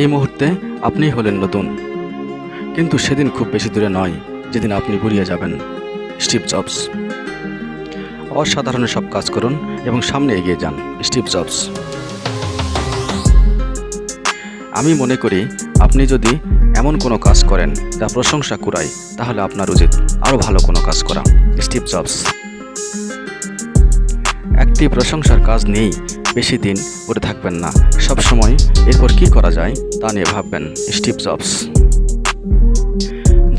এই মুহূর্তে আপনি হলেন নতুন। কিন্তু সেদিন খুব বেশি দূরে নয়, যেদিন আপনি গুলিয়ে যাবেন, স্টিভ জবস। অসাধারণ সব কাজ করুন এবং সামনে এগিয়ে যান, স্টিভ জবস। আমি মনে করি, আপনি যদি এমন কোনো কাজ করেন যা প্রশংসা কুড়ায়, তাহলে আপনার উচিত আরও ভালো কোনো কাজ করা, স্টিভ জবস। একটি প্রশংসার কাজ নিয়েই বেশি দিন পড়ে থাকবেন না। সব সময় এরপর কি করা যায় তা নিয়ে ভাববেন, স্টিভ জবস।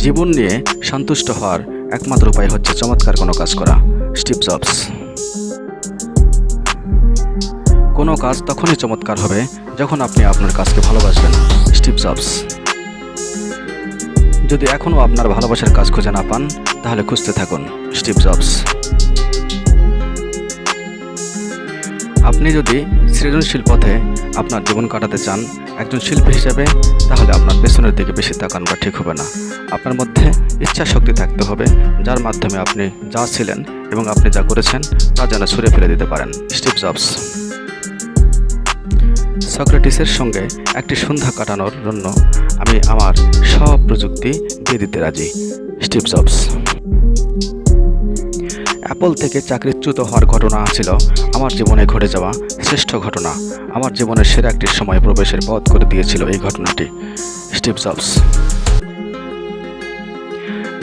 জীবন নিয়ে সন্তুষ্ট হওয়ার একমাত্র উপায় হচ্ছে চমৎকার কোনো কাজ করা, স্টিভ জবস। কোনো কাজ তখনই চমৎকার হবে যখন আপনি আপনার কাজকে ভালোবাসবেন, স্টিভ জবস। যদি এখনও আপনার ভালোবাসার কাজ খুঁজে না পান, তাহলে খুঁজতে থাকুন, স্টিভ জবস। আপনি যদি সৃজনশীল পথে আপনার জীবন কাটাতে চান একজন শিল্পী হিসেবে, তাহলে আপনার পেছনের দিকে বেশি তাকানোটা ঠিক হবে না। আপনার মধ্যে ইচ্ছা শক্তি থাকতে হবে, যার মাধ্যমে আপনি যা ছিলেন এবং আপনি যা করেছেন, তা যেন ছুঁড়ে ফেলে দিতে পারেন। Steve Jobs. সক্রেটিসের সঙ্গে একটি সন্ধ্যা কাটানোর জন্য আমি আমার সব প্রযুক্তি দিয়ে দিতে রাজি। Steve jobs. অ্যাপল থেকে চাকরিচ্যুত হওয়ার ঘটনা ছিল আমার জীবনে ঘটে যাওয়া শ্রেষ্ঠ ঘটনা। আমার জীবনের সেরা একটি সময় প্রবেশের পথ করে দিয়েছিল এই ঘটনাটি। Steve Jobs.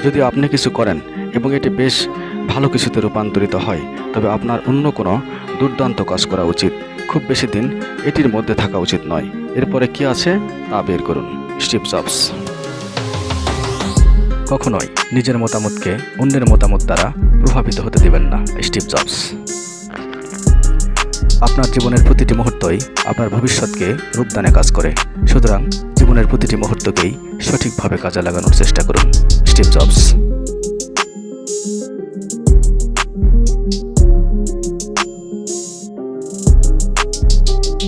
যদি আপনি কিছু করেন এবং এটি বেশ ভালো কিছুতে রূপান্তরিত হয়, তবে আপনার অন্য কোনো দুর্দান্ত কাজ করা উচিত। খুব বেশি দিন এটির মধ্যে থাকা উচিত নয়। এরপরে কি আছে তা বের করুন। Steve Jobs. কখনোই নিজের মতামতকে অন্যের মতামত দ্বারা প্রভাবিত হতে দেবেন না, স্টিভ জবস। আপনার জীবনের প্রতিটি মুহূর্তই আপনার ভবিষ্যৎকে রূপদানে কাজ করে। সুতরাং জীবনের প্রতিটি মুহূর্তকেই সঠিকভাবে কাজে লাগানোর চেষ্টা করুন, স্টিভ জবস।